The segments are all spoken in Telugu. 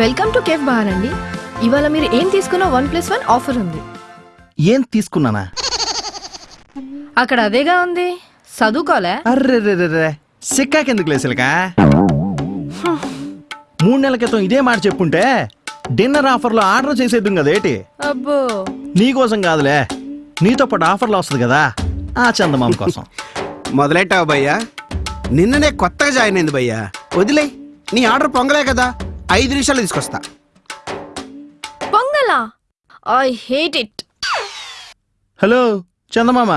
వెల్కమ్ టు కేఫ్ బార్ అండి. ఇవాళ మీరు ఏం తీసుకున్నా వన్ ప్లస్ వన్ ఆఫర్ ఉంది. ఏం తీసుకున్నానా? అక్కడ అదేగా ఉంది. చదువుకోలే అర్రెర్రెర్రె. సిక్కాకెందుకు లేసలికా మూడు నెలల క్రితం ఇదే మాట చెప్పుంటే డిన్నర్ ఆఫర్లో ఆర్డర్ చేసేద్దాం కదా ఏంటి? అబ్బో. నీకోసం కాదులే. నీతో పాటు ఆఫర్లో వస్తుంది కదా. ఆ చందమామ కోసం. మొదలెట్టావు భయ్యా? నిన్ననే కొత్తగా జాయిన్ అయింది భయ్యా. వదిలే నీ ఆర్డర్ పొంగలే కదా. ఐదు నిమిషాలు తీసుకొస్తా. పొంగలా? ఐ హేట్ ఇట్ హలో చందమామ.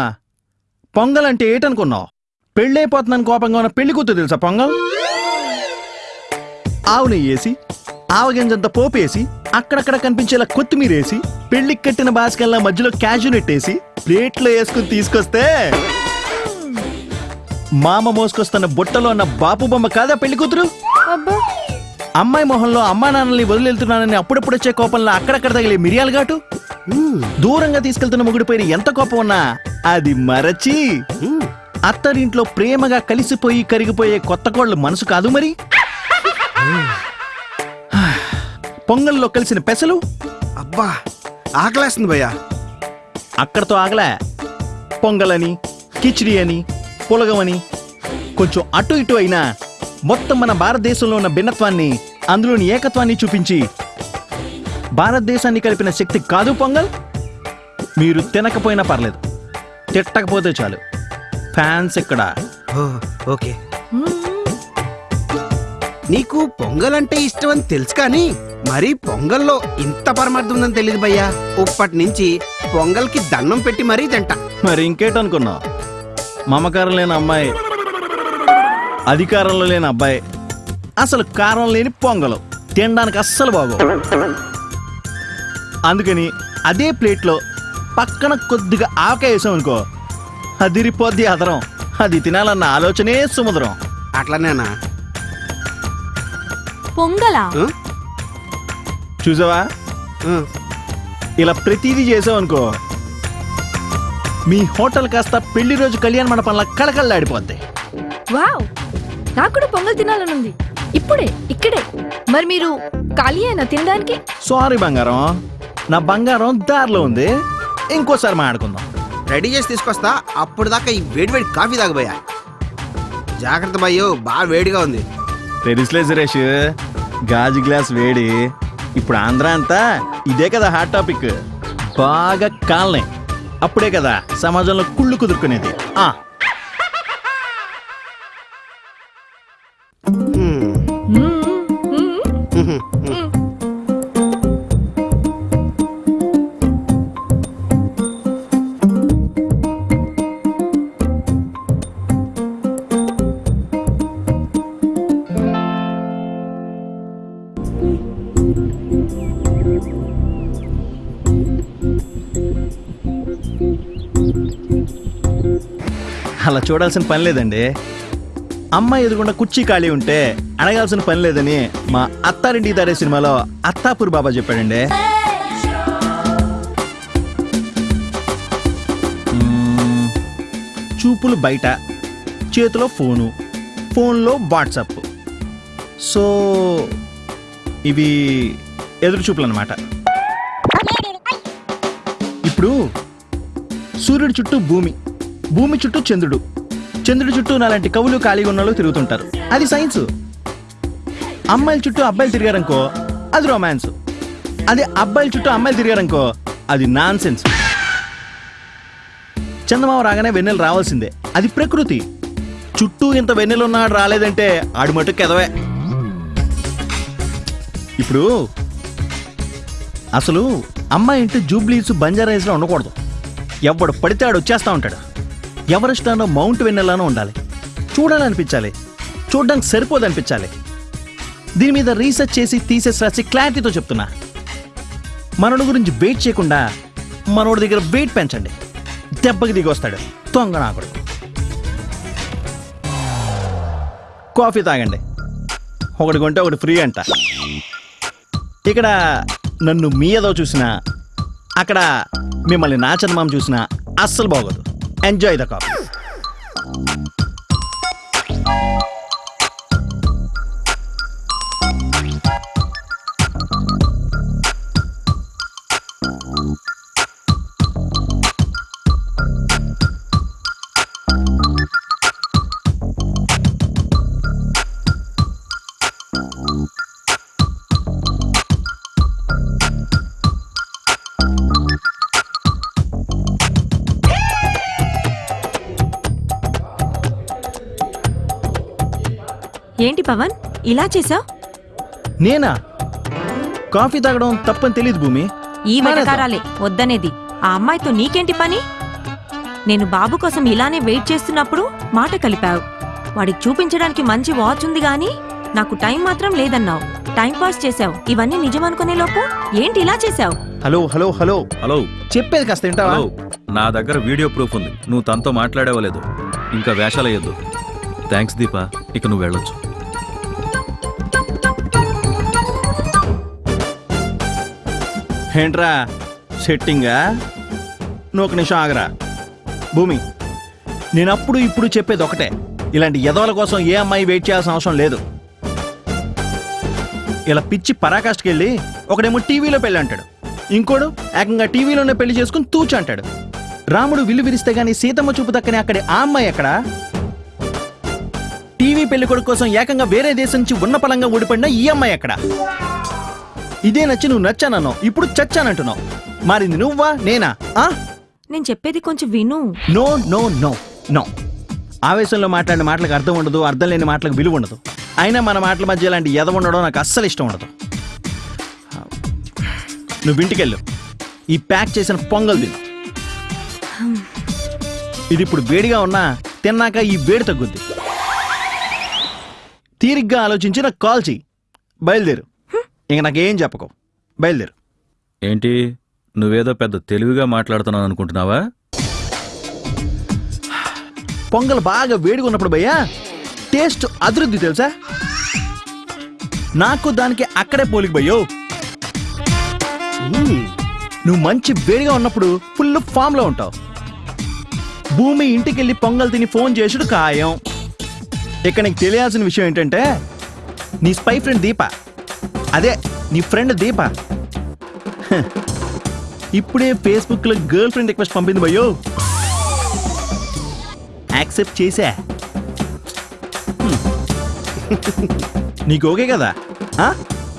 పొంగల్ అంటే ఏటనుకున్నావు? పెళ్ళైపోతుందని కోపంగా ఉన్న పెళ్ళి కూతురు తెలుసా పొంగల్? ఆవు నెయ్యి వేసి ఆవగింజంత పోపు వేసి అక్కడక్కడ కనిపించేలా కొత్తిమీర వేసి పెళ్ళికి కట్టిన బాస్కల్లా మధ్యలో క్యాజునెట్ వేసి ప్లేట్లో వేసుకుని తీసుకొస్తే. మామ మోసుకొస్తున్న బుట్టలో ఉన్న బాపు బొమ్మ కాదా పెళ్ళి కూతురు? అబ్బా. అమ్మాయి మొహంలో అమ్మా నాన్నల్ని వదిలేళ్తున్నానని అప్పుడప్పుడు వచ్చే కోపంలో అక్కడక్కడ తగిలే మిరియాలు ఘాటు? దూరంగా తీసుకెళ్తున్న మొగుడి పైన ఎంత కోపం ఉన్నా అది మరచి. అత్తరింట్లో ప్రేమగా కలిసిపోయి కరిగిపోయే కొత్త కోళ్ళు మనసు కాదు మరి. పొంగల్లో కలిసిన పెసలు? అబ్బా ఆకలేస్తుంది భయ్యా. అక్కడతో ఆగలే. పొంగలని కిచిడి అని పులగమని కొంచెం అటు ఇటు అయినా మొత్తం మన భారతదేశంలో ఉన్న భిన్నత్వాన్ని అందులోని ఏకత్వాన్ని చూపించి భారతదేశాన్ని కలిపిన శక్తి కాదు పొంగల్? మీరు తినకపోయినా పర్లేదు. తిట్టకపోతే చాలు. ఫ్యాన్స్ ఇక్కడ ఓకే. నీకు పొంగల్ అంటే ఇష్టం అని తెలుసు కానీ మరి పొంగల్లో ఇంత పరమార్థం ఉందని తెలియదు భయ్యా. ఇప్పటి నుంచి పొంగల్కి దండం పెట్టి మరీ తింటా. మరి ఇంకేటనుకున్నావు? మమకారం లేని అమ్మాయి అధికారంలో లేని అబ్బాయి. అసలు కారం లేని పొంగలు. తినడానికి అస్సలు బాగో అందుకని అదే ప్లేట్లో పక్కన కొద్దిగా ఆవకాయ వేసాం అనుకో అదిరిపోద్ది అదరం. అది తినాలన్న ఆలోచనే సుమధురం. అట్లనేనా? పొంగలా? చూసావా. ఇలా ప్రతిదీ చేసావనుకో మీ హోటల్ కాస్త పెళ్ళి రోజు కళ్యాణ మండపంలా కళకళలాడిపోద్ది. వావ్! నాకు కూడా పొంగల్ తినాలనుంది. ఇప్పుడే ఇక్కడే. మరి మీరు ఖాళీ అయినా తినడానికి? సారీ బంగారం. నా బంగారం దారిలో ఉంది. ఇంకోసారి మాట్లాడుకుందాం. రెడీ చేసి తీసుకొస్తా. అప్పుడు దాకా ఈ వేడి వేడి కాఫీ తాగబోయా. జాగ్రత్త భయ్యో బాగా వేడిగా ఉంది. తెలుసులే సురేష్. గాజు గ్లాస్ వేడి. ఇప్పుడు ఆంధ్ర అంతా ఇదే కదా హాట్ టాపిక్ బాగా కాలనే. అప్పుడే కదా సమాజంలో కుళ్ళు కుదురుకునేది. ఆ అలా చూడాల్సిన పని లేదండి. అమ్మాయి ఎదురుకుండా కుర్చీ ఖాళీ ఉంటే అడగాల్సిన పని లేదని మా అత్తారింటికి తాడే సినిమాలో అత్తాపూర్ బాబా చెప్పాడండి. చూపులు బయట చేతిలో ఫోను ఫోన్లో వాట్సాప్. సో ఇవి ఎదురు చూపులు అనమాట ఇప్పుడు సూర్యుడి చుట్టూ భూమి. భూమి చుట్టూ చంద్రుడు. చంద్రుడి చుట్టూ నాలాంటి కవులు ఖాళీగా ఉన్న వాళ్ళు తిరుగుతుంటారు. అది సైన్స్. అమ్మాయిల చుట్టూ అబ్బాయిలు తిరిగారనుకో అది రొమాన్స్ అదే అబ్బాయిల చుట్టూ అమ్మాయిలు తిరిగారనుకో అది నాన్ సెన్స్ చందమామ రాగానే వెన్నెలు రావాల్సిందే. అది ప్రకృతి. చుట్టూ ఇంత వెన్నెలు ఉన్నాడు రాలేదంటే ఆడు మటుకు ఎదవే. ఇప్పుడు అసలు అమ్మాయి ఇంటి జూబ్లీస్ బంజారాయిస్లో ఉండకూడదు. ఎవడు పడితే ఆడు వచ్చేస్తా ఉంటాడు. ఎవరెస్టానో మౌంట్ వెన్నెలానో ఉండాలి. చూడాలనిపించాలి. చూడడానికి సరిపోదనిపించాలి. దీని మీద రీసెర్చ్ చేసి తీసేసి రాసి క్లారిటీతో చెప్తున్నా. మనోడి గురించి వెయిట్ చేయకుండా మనోడి దగ్గర వెయిట్ పెంచండి. దెబ్బకి దిగి వస్తాడు తొంగనాకుడు కాఫీ తాగండి. ఒకటి కొంటే ఒకటి ఫ్రీ అంట. ఇక్కడ నన్ను మీ ఏదో చూసినా అక్కడ మిమ్మల్ని నా చర్మం చూసినా అస్సలు బాగోదు. Enjoy the coffee. ఏంటి పవన్? ఇలా చేసావు నేనా? కాఫీ తాగడం తప్పని తెలియదు భూమి. ఈ. వెటకారాలే వద్దనేది. ఆ అమ్మాయితో నీకేంటి పని? నేను బాబు కోసం ఇలానే వెయిట్ చేస్తున్నప్పుడు మాట కలిపావు. వాడికి చూపించడానికి మంచి వాచ్ ఉంది గాని నాకు టైం మాత్రం లేదన్నావు. టైం పాస్ చేసావు ఇవన్నీ నిజమనుకునే లోపు ఏంటి ఇలా చేసావు హలో హలో హలో. హలో. చెప్పేది కాస్త వింటావా? హలో. నా దగ్గర వీడియో ప్రూఫ్ ఉంది. నువ్వు తనతో మాట్లాడేవలేదు ఇంకా వేషాలయ్యొద్దు థ్యాంక్స్ దీపా. ఇక నువ్వు వెళ్ళొచ్చు. ఏంట్రా? సెట్టింగా? నువ్వు ఒక నిమిషం ఆగరా. భూమి నేను అప్పుడు ఇప్పుడు చెప్పేది ఒకటే. ఇలాంటి ఎదవల కోసం ఏ అమ్మాయి వెయిట్ చేయాల్సిన అవసరం లేదు. ఇలా పిచ్చి పరాకాష్ఠకి వెళ్ళి ఒకడేమో టీవీలో పెళ్ళి అంటాడు. ఇంకోడు ఏకంగా టీవీలోనే పెళ్ళి చేసుకుని తూచి అంటాడు. రాముడు విల్లు విరిస్తే గానీ సీతమ్మ చూపు దక్కని అక్కడి ఆ అమ్మాయి ఎక్కడ? టీవీ పెళ్ళి కొడుకు కోసం ఏకంగా వేరే దేశం నుంచి ఉన్న పలంగా ఊడిపడిన ఈ అమ్మాయి ఎక్కడ? ఇదే నచ్చి నువ్వు నచ్చానన్నావు. ఇప్పుడు చచ్చానంటున్నావు. మారింది నువ్వా నేనా? ఆ? నేను చెప్పేది కొంచెం విను. No no no no. ఆవేశంలో మాట్లాడిన మాటలకు అర్థం ఉండదు అర్థం లేని మాటలకు విలువ ఉండదు. అయినా మన మాటల మధ్య ఇలాంటి ఎద ఉండడం నాకు అస్సలు ఇష్టం ఉండదు. నువ్వు ఇంటికెళ్ళు. ఈ ప్యాక్ చేసిన పొంగల్ తిను. ఇది ఇప్పుడు వేడిగా ఉన్నా తిన్నాక ఈ వేడి తగ్గుద్ది. తీరిగ్గా ఆలోచించి నాకు కాల్ చెయ్యి. బయలుదేరు. ఇంక నాకేం చెప్పకు. బయలుదేరు. ఏంటి? నువ్వేదో పెద్ద తెలివిగా మాట్లాడుతున్నావు అనుకుంటున్నావా? పొంగల్ బాగా వేడిగా ఉన్నప్పుడు భయ్యా టేస్ట్ అభివృద్ధి తెలుసా? నాకు దానికి అక్కడే పోలిక భయ్యో. నువ్వు మంచి వేడిగా ఉన్నప్పుడు ఫుల్ ఫామ్లో ఉంటావు. భూమి ఇంటికెళ్ళి పొంగల్ తిని ఫోన్ చేసుడు ఖాయం. ఇక నీకు తెలియాల్సిన విషయం ఏంటంటే నీ స్పై ఫ్రెండ్ దీప. అదే నీ ఫ్రెండ్ దీప హ. ఇప్పుడే ఫేస్బుక్లో గర్ల్ ఫ్రెండ్ రిక్వెస్ట్ పంపింది భయ్యో యాక్సెప్ట్ చేసా హ్మ్. నీకు ఓకే కదా ఆ?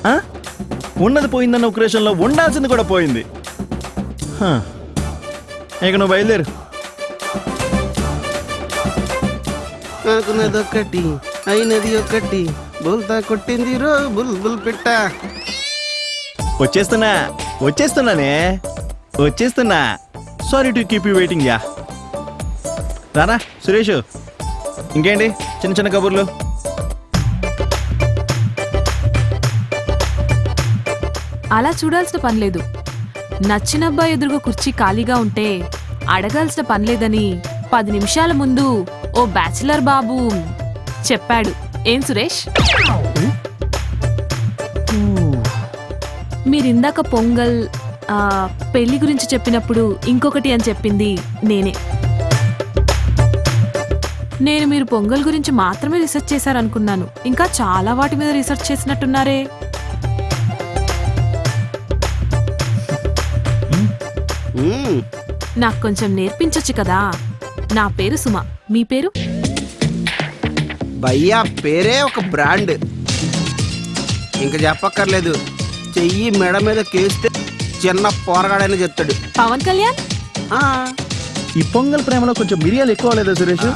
ఆ? ఉన్నది పోయిందన్న ఉక్రేషన్లో ఉండాల్సింది కూడా పోయింది హ. ఇక నువ్వు బయలుదేరు అనుకున్నది ఒకటి అయినది ఒకటి బుల్తా కొట్టింది రో బుల్ బుల్ పిట్ట. వచ్చేస్తున్నా వచ్చేస్తున్నానే. వచ్చేస్తున్నా. Sorry to keep you waiting yeah Rana Suresh ఇంకేంటి? చిన్న చిన్న కబుర్లు. అలా చూడాల్సిన పనిలేదు నచ్చిన అబ్బాయి ఎదురుగా కుర్చీ ఖాళీగా ఉంటే అడగాల్సిన పనిలేదని పది నిమిషాల ముందు ఓ బ్యాచిలర్ బాబు చెప్పాడు. ఏం సురేష్? మీరిందాక పొంగల్ ఆ, పెళ్ళి గురించి చెప్పినప్పుడు ఇంకొకటి అని చెప్పింది నేనే. నేను మీరు పొంగల్ గురించి మాత్రమే రీసెర్చ్ చేశారనుకున్నాను. ఇంకా చాలా వాటి మీద రీసెర్చ్ చేసినట్టున్నారే. నాకు కొంచెం నేర్పించొచ్చు కదా. నా పేరు సుమ. మీ పేరు? భయ్యా పేరే ఒక బ్రాండ్. ఇంక చెప్పక్కర్లేదు. చెయ్యి మెడ మీద కేస్తే చిన్న పోరగాడని చెప్తాడు. పవన్ కళ్యాణ్? ఆ, ఈ పొంగల్ ప్రేమలో కొంచెం మిరియాలు ఎక్కువ లేదా సురేష్?